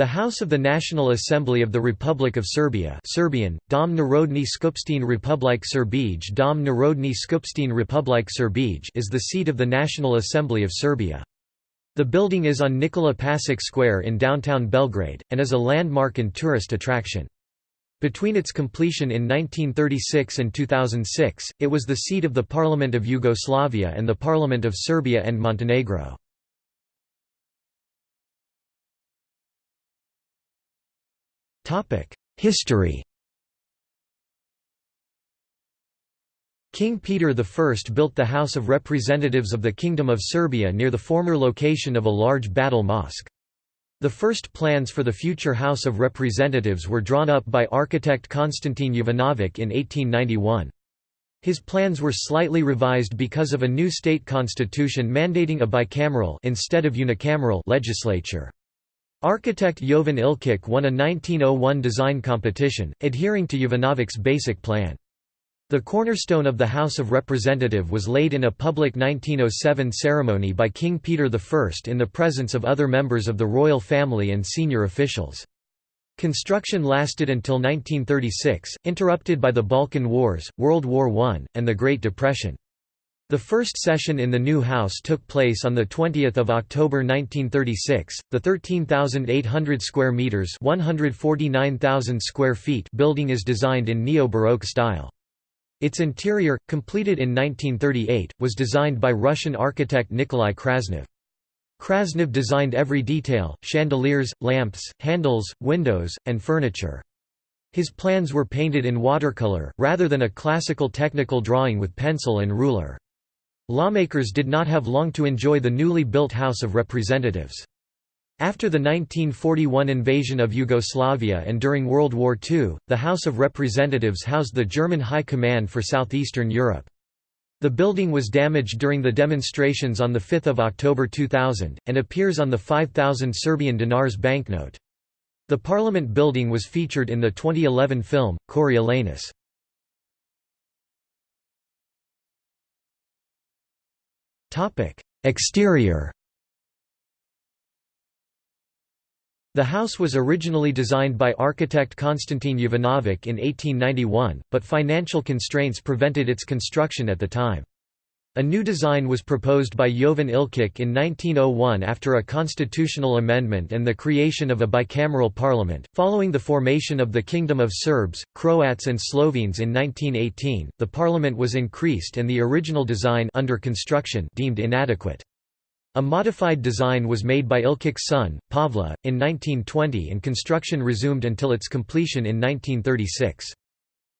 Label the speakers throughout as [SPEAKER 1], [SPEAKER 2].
[SPEAKER 1] The House of the National Assembly of the Republic of Serbia Serbian, Dom Narodni Skupštine Republike Srbije Dom Narodni Republike is the seat of the National Assembly of Serbia. The building is on Nikola Pasic Square in downtown Belgrade, and is a landmark and tourist attraction. Between its completion in 1936 and 2006, it was the seat of the Parliament of Yugoslavia and the Parliament of Serbia and Montenegro. History King Peter I built the House of Representatives of the Kingdom of Serbia near the former location of a large Batal mosque. The first plans for the future House of Representatives were drawn up by architect Konstantin Jovanovic in 1891. His plans were slightly revised because of a new state constitution mandating a bicameral instead of unicameral legislature. Architect Jovan Ilkic won a 1901 design competition, adhering to Jovanovic's basic plan. The cornerstone of the House of Representative was laid in a public 1907 ceremony by King Peter I in the presence of other members of the royal family and senior officials. Construction lasted until 1936, interrupted by the Balkan Wars, World War I, and the Great Depression. The first session in the new house took place on the 20th of October 1936. The 13,800 square meters, 149,000 square feet building is designed in neo-baroque style. Its interior, completed in 1938, was designed by Russian architect Nikolai Krasnov. Krasnov designed every detail, chandeliers, lamps, handles, windows, and furniture. His plans were painted in watercolor, rather than a classical technical drawing with pencil and ruler. Lawmakers did not have long to enjoy the newly built House of Representatives. After the 1941 invasion of Yugoslavia and during World War II, the House of Representatives housed the German High Command for Southeastern Europe. The building was damaged during the demonstrations on 5 October 2000, and appears on the 5,000 Serbian dinars banknote. The Parliament building was featured in the 2011 film, Coriolanus. Exterior The house was originally designed by architect Konstantin Jovanovic in 1891, but financial constraints prevented its construction at the time. A new design was proposed by Jovan Ilkic in 1901 after a constitutional amendment and the creation of a bicameral parliament. Following the formation of the Kingdom of Serbs, Croats, and Slovenes in 1918, the parliament was increased and the original design under construction deemed inadequate. A modified design was made by Ilkic's son, Pavle, in 1920 and construction resumed until its completion in 1936.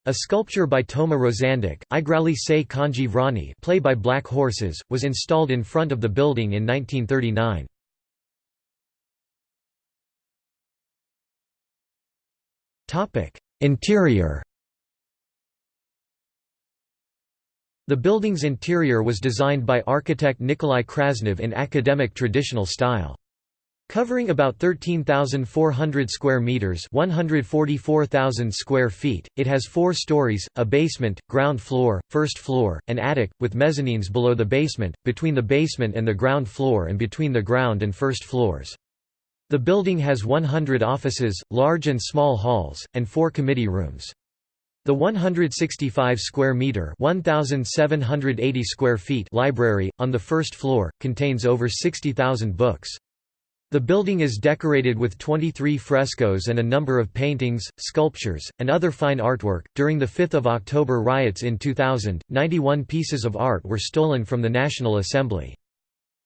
[SPEAKER 1] A sculpture by Toma Rosandic, Igrali se Konji Vrani play by black horses, was installed in front of the building in 1939. Interior The building's interior was designed by architect Nikolai Krasnov in academic traditional style. Covering about 13,400 square meters, 144,000 square feet, it has 4 stories: a basement, ground floor, first floor, and attic with mezzanines below the basement, between the basement and the ground floor and between the ground and first floors. The building has 100 offices, large and small halls, and 4 committee rooms. The 165 square meter (1780 square feet) library on the first floor contains over 60,000 books. The building is decorated with 23 frescoes and a number of paintings, sculptures, and other fine artwork. During the 5th of October riots in 2000, 91 pieces of art were stolen from the National Assembly.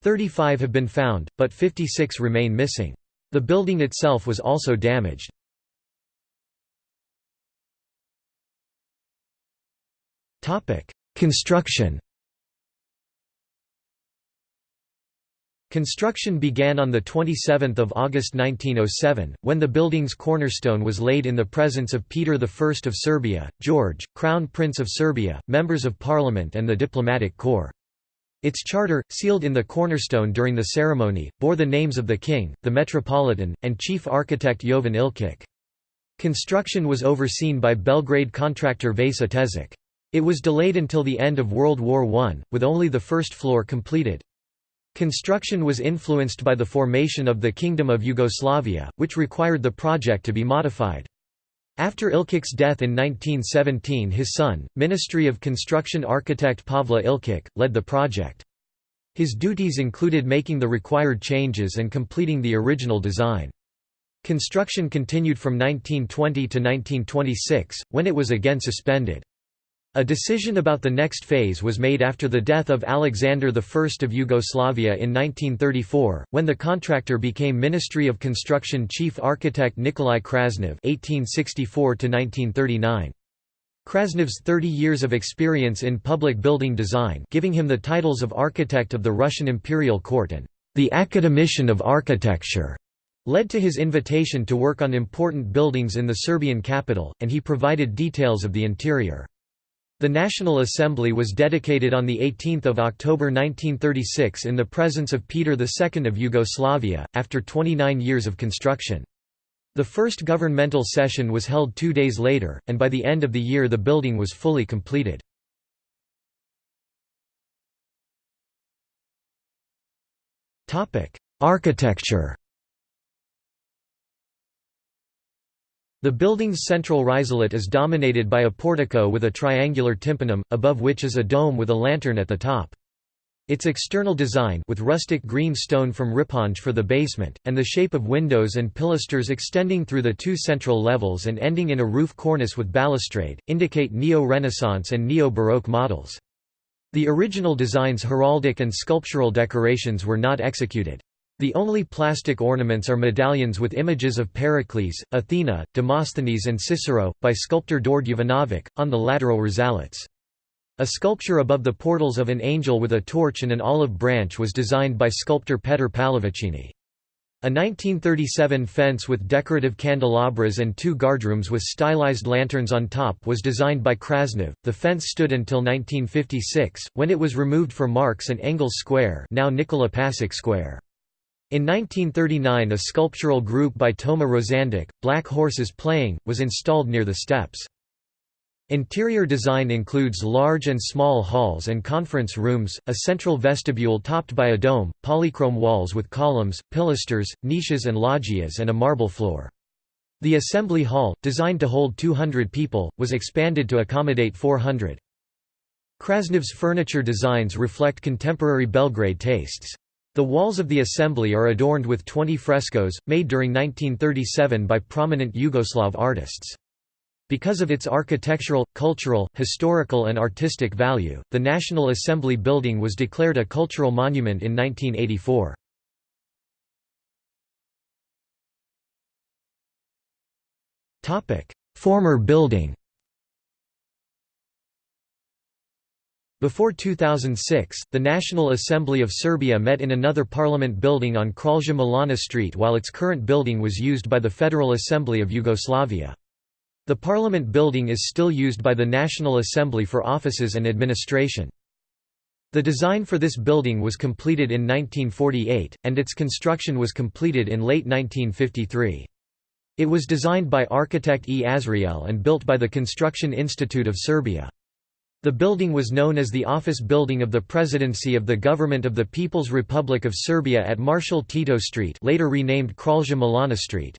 [SPEAKER 1] 35 have been found, but 56 remain missing. The building itself was also damaged. Construction Construction began on 27 August 1907, when the building's cornerstone was laid in the presence of Peter I of Serbia, George, Crown Prince of Serbia, members of parliament and the diplomatic corps. Its charter, sealed in the cornerstone during the ceremony, bore the names of the king, the metropolitan, and chief architect Jovan Ilkic. Construction was overseen by Belgrade contractor Vasa Tezic. It was delayed until the end of World War I, with only the first floor completed. Construction was influenced by the formation of the Kingdom of Yugoslavia, which required the project to be modified. After Ilkić's death in 1917 his son, Ministry of Construction architect Pavle Ilkić, led the project. His duties included making the required changes and completing the original design. Construction continued from 1920 to 1926, when it was again suspended. A decision about the next phase was made after the death of Alexander I of Yugoslavia in 1934, when the contractor became Ministry of Construction chief architect Nikolai Krasnov (1864–1939). Krasnov's 30 years of experience in public building design, giving him the titles of Architect of the Russian Imperial Court and the Academician of Architecture, led to his invitation to work on important buildings in the Serbian capital, and he provided details of the interior. The National Assembly was dedicated on 18 October 1936 in the presence of Peter II of Yugoslavia, after 29 years of construction. The first governmental session was held two days later, and by the end of the year the building was fully completed. Architecture The building's central risalit is dominated by a portico with a triangular tympanum, above which is a dome with a lantern at the top. Its external design with rustic green stone from Ripanj for the basement, and the shape of windows and pilasters extending through the two central levels and ending in a roof cornice with balustrade, indicate Neo-Renaissance and Neo-Baroque models. The original design's heraldic and sculptural decorations were not executed. The only plastic ornaments are medallions with images of Pericles, Athena, Demosthenes and Cicero, by sculptor Đorđe Jovanović, on the lateral risalits. A sculpture above the portals of an angel with a torch and an olive branch was designed by sculptor Petar Pallavicini. A 1937 fence with decorative candelabras and two guardrooms with stylized lanterns on top was designed by Krasnov. The fence stood until 1956, when it was removed for Marx and Engels Square, now Nikola Pasic Square. In 1939 a sculptural group by Toma Rosandic, Black Horses Playing, was installed near the steps. Interior design includes large and small halls and conference rooms, a central vestibule topped by a dome, polychrome walls with columns, pilasters, niches and loggias and a marble floor. The assembly hall, designed to hold 200 people, was expanded to accommodate 400. Krasnov's furniture designs reflect contemporary Belgrade tastes. The walls of the assembly are adorned with 20 frescoes, made during 1937 by prominent Yugoslav artists. Because of its architectural, cultural, historical and artistic value, the National Assembly building was declared a cultural monument in 1984. Former building Before 2006, the National Assembly of Serbia met in another parliament building on Kralja Milana Street while its current building was used by the Federal Assembly of Yugoslavia. The parliament building is still used by the National Assembly for offices and administration. The design for this building was completed in 1948, and its construction was completed in late 1953. It was designed by architect E. Azriel and built by the Construction Institute of Serbia. The building was known as the Office Building of the Presidency of the Government of the People's Republic of Serbia at Marshal Tito Street later renamed Kralja Milana Street.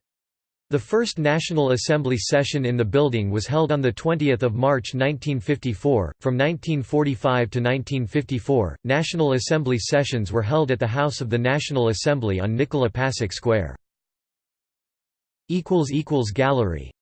[SPEAKER 1] The first National Assembly session in the building was held on 20 March 1954. From 1945 to 1954, National Assembly sessions were held at the House of the National Assembly on Nikola Pasic Square. Gallery